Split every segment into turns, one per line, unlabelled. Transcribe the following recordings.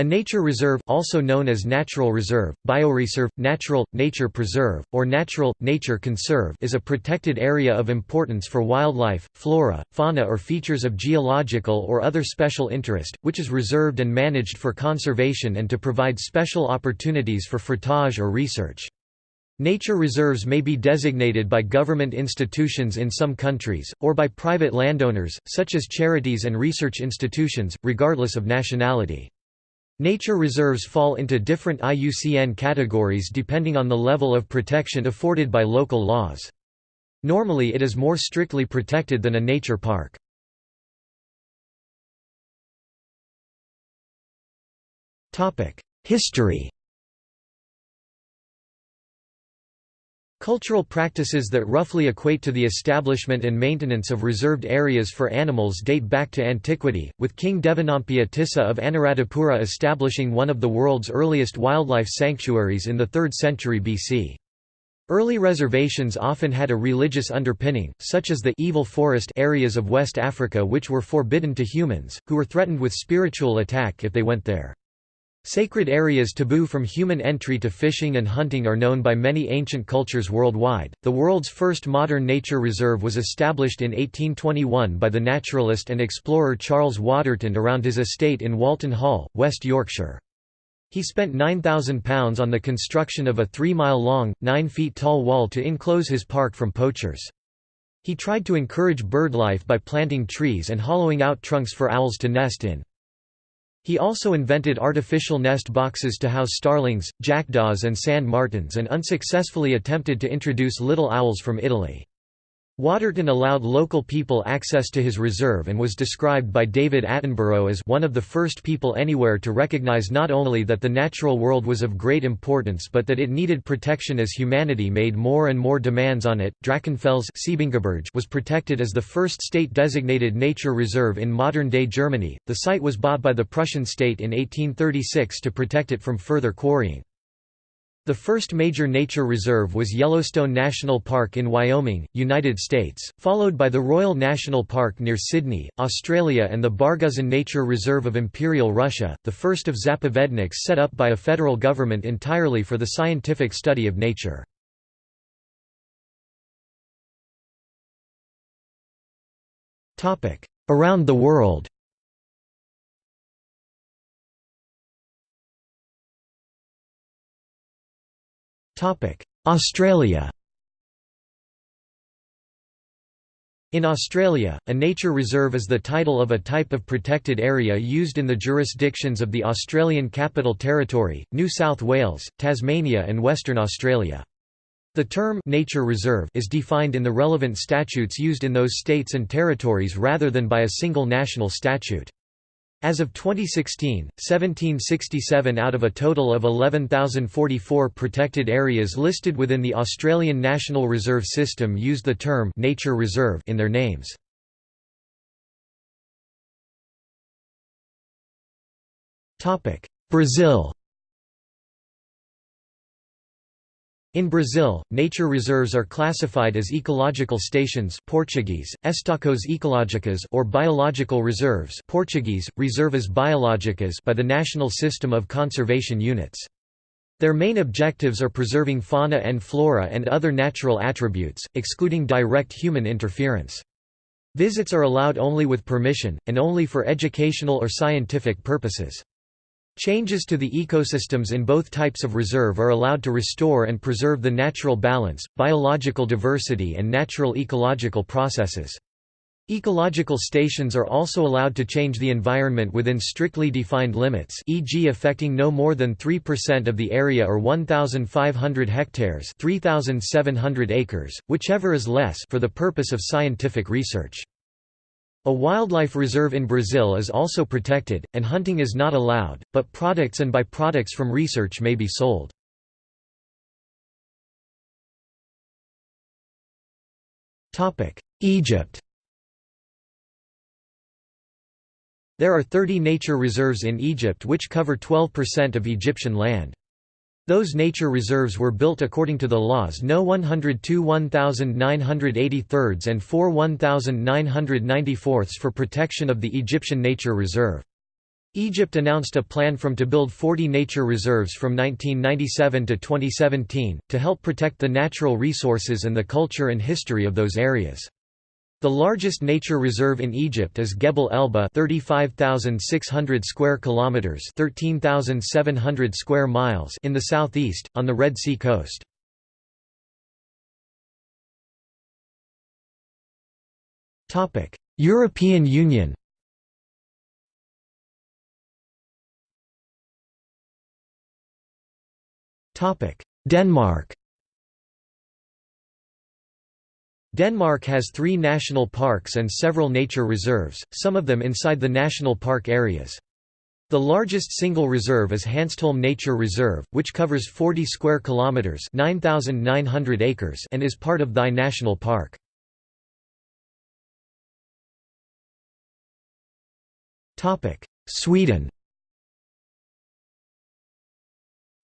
A nature reserve also known as natural reserve, bioreserve, natural, nature preserve, or natural, nature conserve is a protected area of importance for wildlife, flora, fauna or features of geological or other special interest, which is reserved and managed for conservation and to provide special opportunities for fruitage or research. Nature reserves may be designated by government institutions in some countries, or by private landowners, such as charities and research institutions, regardless of nationality. Nature reserves fall into different IUCN categories depending on the level of protection afforded by local laws. Normally it is more strictly protected than a nature park. History Cultural practices that roughly equate to the establishment and maintenance of reserved areas for animals date back to antiquity, with King Devanampiya Tissa of Anuradhapura establishing one of the world's earliest wildlife sanctuaries in the 3rd century BC. Early reservations often had a religious underpinning, such as the evil forest areas of West Africa which were forbidden to humans, who were threatened with spiritual attack if they went there. Sacred areas taboo from human entry to fishing and hunting are known by many ancient cultures worldwide. The world's first modern nature reserve was established in 1821 by the naturalist and explorer Charles Waterton around his estate in Walton Hall, West Yorkshire. He spent £9,000 on the construction of a three-mile-long, nine-feet-tall wall to enclose his park from poachers. He tried to encourage birdlife by planting trees and hollowing out trunks for owls to nest in. He also invented artificial nest boxes to house starlings, jackdaws and sand martins and unsuccessfully attempted to introduce little owls from Italy. Waterton allowed local people access to his reserve and was described by David Attenborough as one of the first people anywhere to recognize not only that the natural world was of great importance but that it needed protection as humanity made more and more demands on it. Drachenfels was protected as the first state designated nature reserve in modern-day Germany. The site was bought by the Prussian state in 1836 to protect it from further quarrying. The first major nature reserve was Yellowstone National Park in Wyoming, United States, followed by the Royal National Park near Sydney, Australia and the Barguzin Nature Reserve of Imperial Russia, the first of zapovedniks set up by a federal government entirely for the scientific study of nature. Around the world Australia In Australia, a nature reserve is the title of a type of protected area used in the jurisdictions of the Australian Capital Territory, New South Wales, Tasmania and Western Australia. The term «nature reserve» is defined in the relevant statutes used in those states and territories rather than by a single national statute. As of 2016, 1767 out of a total of 11,044 protected areas listed within the Australian National Reserve System used the term «nature reserve» in their names. Brazil In Brazil, nature reserves are classified as ecological stations Portuguese, Estações ecológicas or biological reserves Portuguese, Reservas biológicas by the National System of Conservation Units. Their main objectives are preserving fauna and flora and other natural attributes, excluding direct human interference. Visits are allowed only with permission, and only for educational or scientific purposes. Changes to the ecosystems in both types of reserve are allowed to restore and preserve the natural balance, biological diversity and natural ecological processes. Ecological stations are also allowed to change the environment within strictly defined limits e.g. affecting no more than 3% of the area or 1,500 hectares 3,700 acres, whichever is less for the purpose of scientific research. A wildlife reserve in Brazil is also protected, and hunting is not allowed, but products and byproducts from research may be sold. Egypt There are 30 nature reserves in Egypt which cover 12% of Egyptian land. Those nature reserves were built according to the laws No 102 1983 and 4 1994 for protection of the Egyptian Nature Reserve. Egypt announced a plan from to build 40 nature reserves from 1997 to 2017, to help protect the natural resources and the culture and history of those areas. The largest nature reserve in Egypt is Gebel Elba 35,600 square kilometers 13,700 square miles in the southeast, on the Red Sea coast. Topic: European Union Denmark Denmark has three national parks and several nature reserves, some of them inside the national park areas. The largest single reserve is Hanstholm Nature Reserve, which covers 40 square kilometers (9,900 acres) and is part of Thy National Park. Topic: Sweden.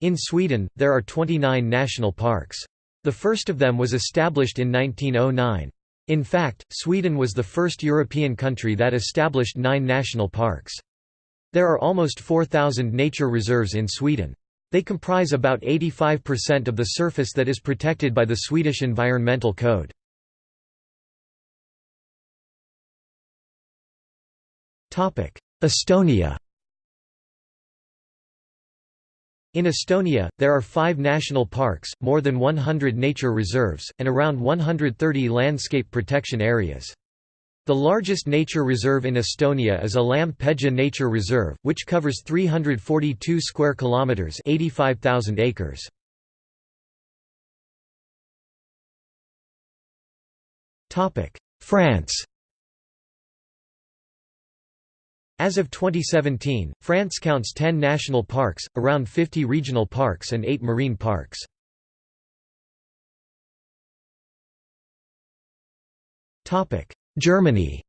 In Sweden, there are 29 national parks. The first of them was established in 1909. In fact, Sweden was the first European country that established nine national parks. There are almost 4,000 nature reserves in Sweden. They comprise about 85% of the surface that is protected by the Swedish Environmental Code. Estonia In Estonia, there are five national parks, more than 100 nature reserves, and around 130 landscape protection areas. The largest nature reserve in Estonia is Alam-Pedja Nature Reserve, which covers 342 square kilometers, 85,000 acres. Topic: France. As of 2017, France counts 10 national parks, around 50 regional parks and 8 marine parks. Germany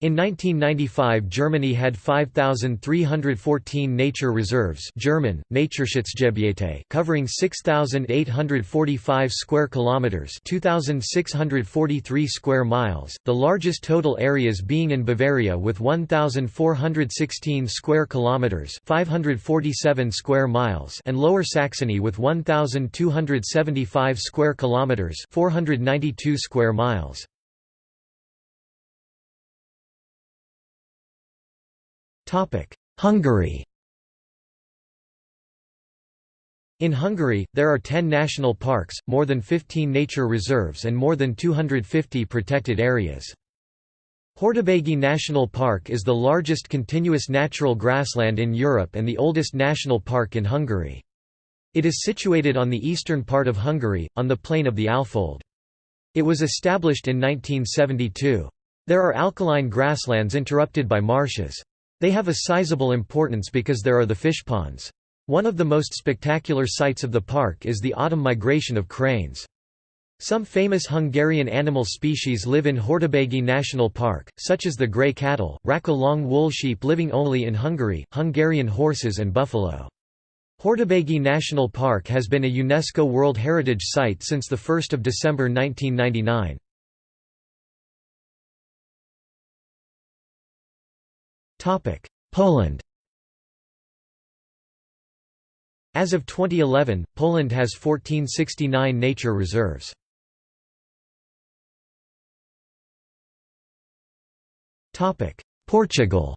In 1995 Germany had 5,314 nature reserves German, Naturschutzgebiete covering 6,845 square kilometres 2,643 square miles, the largest total areas being in Bavaria with 1,416 square kilometres 547 square miles and Lower Saxony with 1,275 square kilometres 492 square miles. Hungary In Hungary, there are 10 national parks, more than 15 nature reserves and more than 250 protected areas. Hortobágy National Park is the largest continuous natural grassland in Europe and the oldest national park in Hungary. It is situated on the eastern part of Hungary, on the plain of the Alfold. It was established in 1972. There are alkaline grasslands interrupted by marshes. They have a sizable importance because there are the fish ponds. One of the most spectacular sights of the park is the autumn migration of cranes. Some famous Hungarian animal species live in Hortobágy National Park, such as the grey cattle, Racka long wool sheep living only in Hungary, Hungarian horses and buffalo. Hortobágy National Park has been a UNESCO World Heritage Site since 1 December 1999. Poland As of 2011, Poland has 1469 nature reserves. Portugal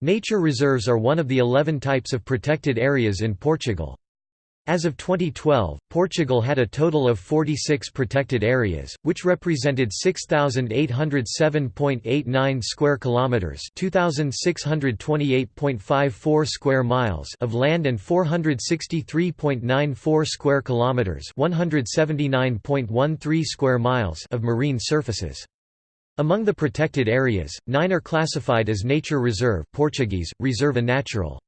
Nature reserves are one of the 11 types of protected areas in Portugal. As of 2012, Portugal had a total of 46 protected areas, which represented 6807.89 square kilometers, 2628.54 square miles of land and 463.94 square kilometers, 179.13 square miles of marine surfaces. Among the protected areas, 9 are classified as nature reserve Portuguese, Reserva Natural.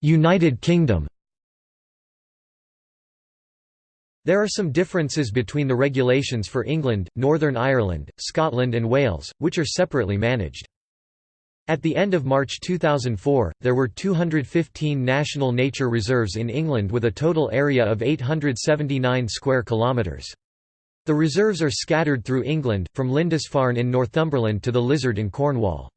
United Kingdom There are some differences between the regulations for England, Northern Ireland, Scotland and Wales, which are separately managed. At the end of March 2004, there were 215 national nature reserves in England with a total area of 879 square kilometres. The reserves are scattered through England, from Lindisfarne in Northumberland to the Lizard in Cornwall.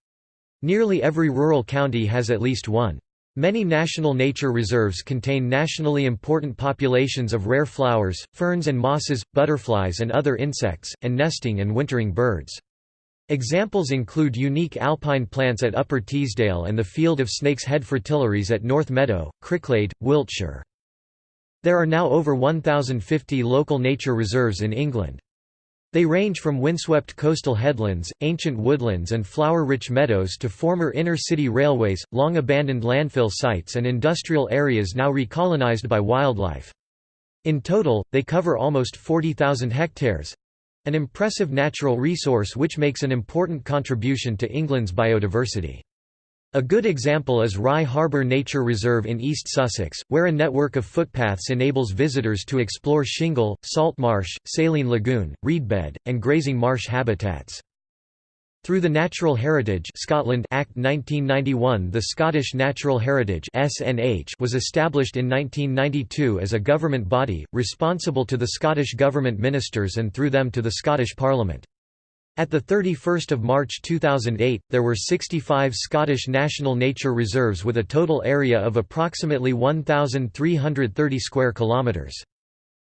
Nearly every rural county has at least one. Many national nature reserves contain nationally important populations of rare flowers, ferns and mosses, butterflies and other insects, and nesting and wintering birds. Examples include unique alpine plants at Upper Teesdale and the Field of Snakes Head Fritillaries at North Meadow, Cricklade, Wiltshire. There are now over 1,050 local nature reserves in England. They range from windswept coastal headlands, ancient woodlands and flower-rich meadows to former inner-city railways, long-abandoned landfill sites and industrial areas now recolonized by wildlife. In total, they cover almost 40,000 hectares—an impressive natural resource which makes an important contribution to England's biodiversity. A good example is Rye Harbour Nature Reserve in East Sussex, where a network of footpaths enables visitors to explore shingle, salt marsh, saline lagoon, reedbed, and grazing marsh habitats. Through the Natural Heritage Scotland Act 1991 the Scottish Natural Heritage SNH was established in 1992 as a government body, responsible to the Scottish Government ministers and through them to the Scottish Parliament. At 31 March 2008, there were 65 Scottish National Nature Reserves with a total area of approximately 1,330 square kilometres.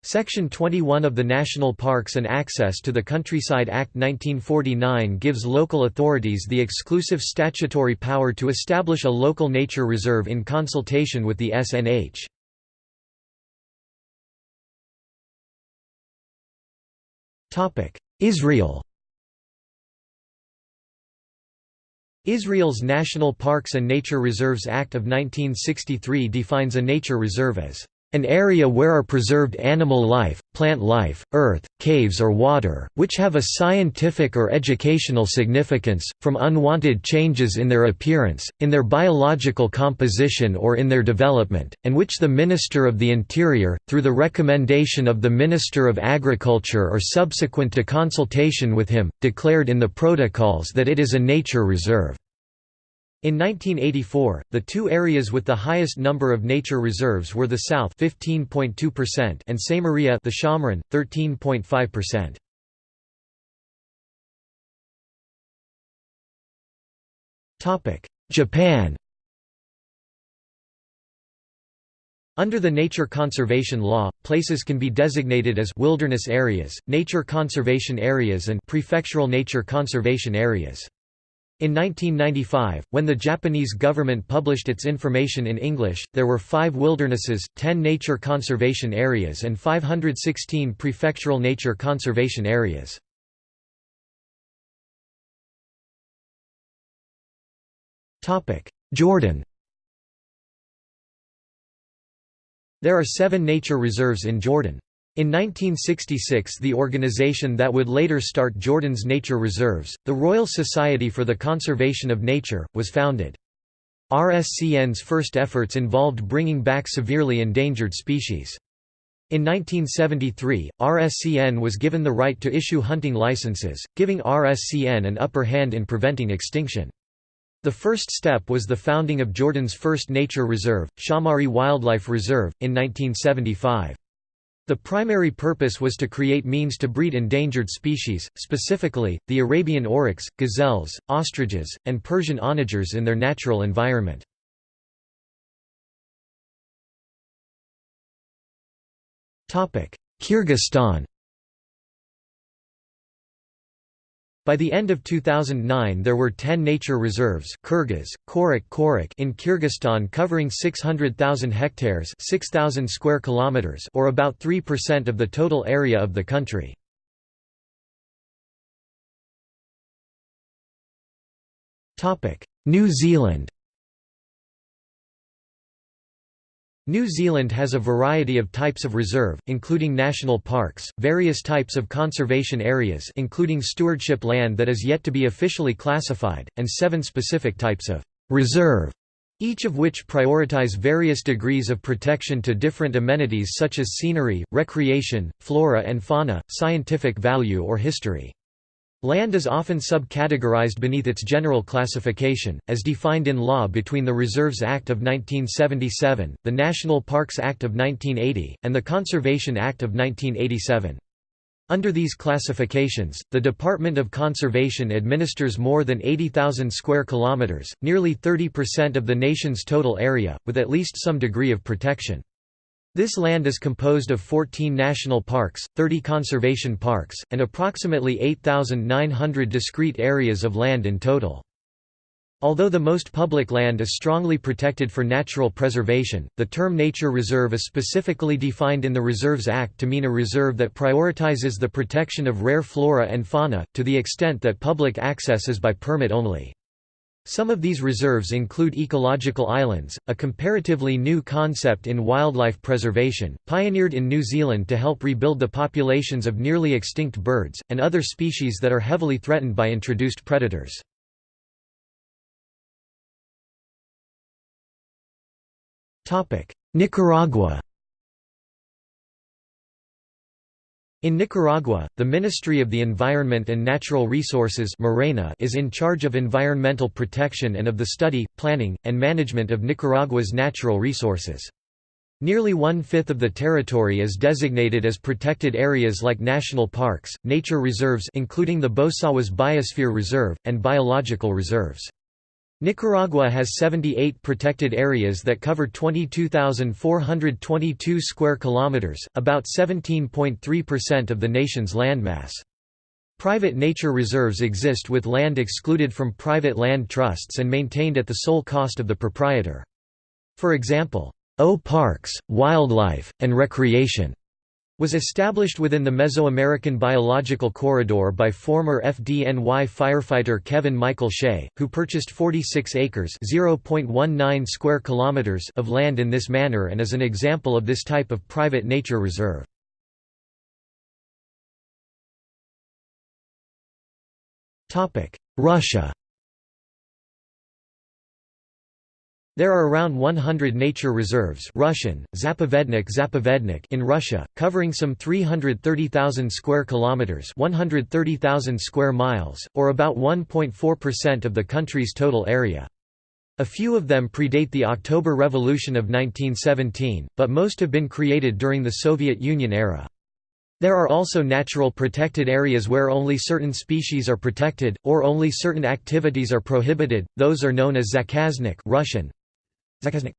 Section 21 of the National Parks and Access to the Countryside Act 1949 gives local authorities the exclusive statutory power to establish a local nature reserve in consultation with the SNH. Israel Israel's National Parks and Nature Reserves Act of 1963 defines a nature reserve as an area where are preserved animal life, plant life, earth, caves or water, which have a scientific or educational significance, from unwanted changes in their appearance, in their biological composition or in their development, and which the Minister of the Interior, through the recommendation of the Minister of Agriculture or subsequent to consultation with him, declared in the protocols that it is a nature reserve. In 1984, the two areas with the highest number of nature reserves were the South 15.2% and Samaria the Shomron 13.5%. Topic: Japan Under the Nature Conservation Law, places can be designated as wilderness areas, nature conservation areas and prefectural nature conservation areas. In 1995, when the Japanese government published its information in English, there were five wildernesses, 10 nature conservation areas and 516 prefectural nature conservation areas. Jordan There are seven nature reserves in Jordan. In 1966 the organization that would later start Jordan's nature reserves, the Royal Society for the Conservation of Nature, was founded. RSCN's first efforts involved bringing back severely endangered species. In 1973, RSCN was given the right to issue hunting licenses, giving RSCN an upper hand in preventing extinction. The first step was the founding of Jordan's first nature reserve, Shaumari Wildlife Reserve, in 1975. The primary purpose was to create means to breed endangered species, specifically, the Arabian oryx, gazelles, ostriches, and Persian onagers in their natural environment. Kyrgyzstan By the end of 2009 there were 10 nature reserves Kyrgyz, Korik Korik in Kyrgyzstan covering 600,000 hectares 6,000 square kilometers or about 3% of the total area of the country. New Zealand New Zealand has a variety of types of reserve, including national parks, various types of conservation areas including stewardship land that is yet to be officially classified, and seven specific types of «reserve», each of which prioritize various degrees of protection to different amenities such as scenery, recreation, flora and fauna, scientific value or history. Land is often subcategorized beneath its general classification, as defined in law between the Reserves Act of 1977, the National Parks Act of 1980, and the Conservation Act of 1987. Under these classifications, the Department of Conservation administers more than 80,000 square kilometers, nearly 30% of the nation's total area, with at least some degree of protection. This land is composed of 14 national parks, 30 conservation parks, and approximately 8,900 discrete areas of land in total. Although the most public land is strongly protected for natural preservation, the term nature reserve is specifically defined in the Reserves Act to mean a reserve that prioritizes the protection of rare flora and fauna, to the extent that public access is by permit only. Some of these reserves include ecological islands, a comparatively new concept in wildlife preservation, pioneered in New Zealand to help rebuild the populations of nearly extinct birds, and other species that are heavily threatened by introduced predators. Nicaragua In Nicaragua, the Ministry of the Environment and Natural Resources is in charge of environmental protection and of the study, planning, and management of Nicaragua's natural resources. Nearly one-fifth of the territory is designated as protected areas like national parks, nature reserves including the Bosawas Biosphere Reserve, and biological reserves. Nicaragua has 78 protected areas that cover 22,422 square kilometers, about 17.3% of the nation's landmass. Private nature reserves exist with land excluded from private land trusts and maintained at the sole cost of the proprietor. For example, O Parks, Wildlife, and Recreation was established within the Mesoamerican Biological Corridor by former FDNY firefighter Kevin Michael Shea, who purchased 46 acres (0.19 square kilometers) of land in this manner and is an example of this type of private nature reserve. Russia There are around 100 nature reserves Russian, Zapovednik Zapovednik in Russia, covering some 330,000 square kilometers 130,000 square miles, or about 1.4% of the country's total area. A few of them predate the October Revolution of 1917, but most have been created during the Soviet Union era. There are also natural protected areas where only certain species are protected, or only certain activities are prohibited, those are known as zakaznik Russian, Zakaznik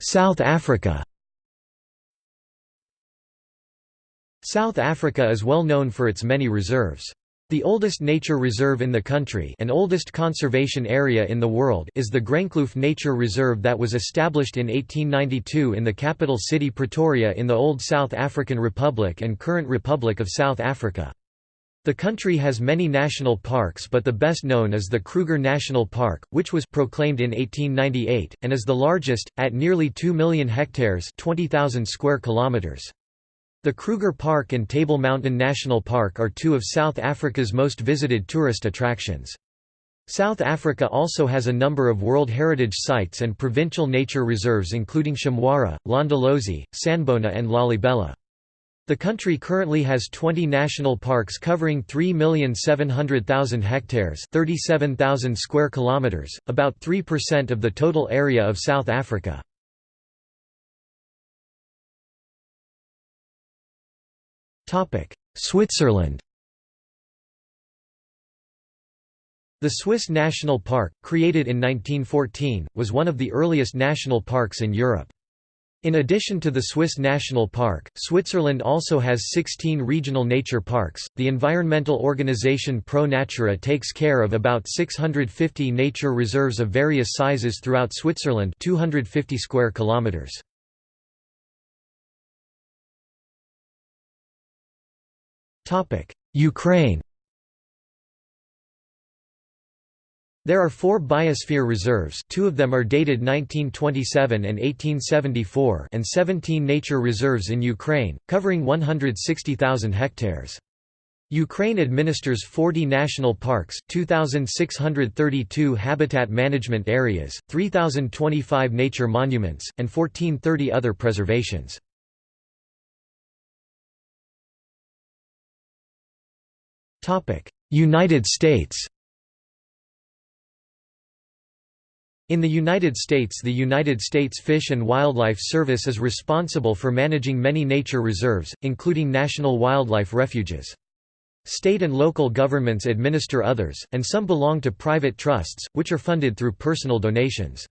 South Africa South Africa is well known for its many reserves. The oldest nature reserve in the country and oldest conservation area in the world is the Groenkloof Nature Reserve that was established in 1892 in the capital city Pretoria in the old South African Republic and current Republic of South Africa. The country has many national parks but the best known is the Kruger National Park, which was proclaimed in 1898, and is the largest, at nearly 2 million hectares 20,000 square kilometers. The Kruger Park and Table Mountain National Park are two of South Africa's most visited tourist attractions. South Africa also has a number of World Heritage Sites and provincial nature reserves including Shamwari, Londolozi, Sanbona and Lalibela. The country currently has 20 national parks covering 3,700,000 hectares 37,000 square kilometers, about 3% of the total area of South Africa. Topic: Switzerland The Swiss National Park, created in 1914, was one of the earliest national parks in Europe. In addition to the Swiss National Park, Switzerland also has 16 regional nature parks. The environmental organization Pro Natura takes care of about 650 nature reserves of various sizes throughout Switzerland, 250 square kilometers. Topic: Ukraine There are four biosphere reserves two of them are dated 1927 and 1874 and 17 nature reserves in Ukraine, covering 160,000 hectares. Ukraine administers 40 national parks, 2,632 habitat management areas, 3,025 nature monuments, and 1430 other preservations. United States In the United States the United States Fish and Wildlife Service is responsible for managing many nature reserves, including national wildlife refuges. State and local governments administer others, and some belong to private trusts, which are funded through personal donations.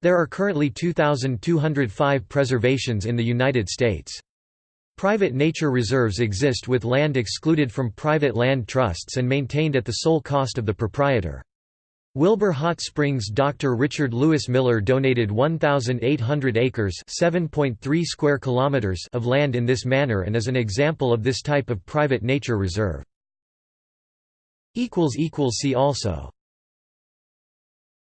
There are currently 2,205 preservations in the United States. Private nature reserves exist with land excluded from private land trusts and maintained at the sole cost of the proprietor. Wilbur Hot Springs Dr. Richard Lewis Miller donated 1,800 acres square kilometers of land in this manner and is an example of this type of private nature reserve. See also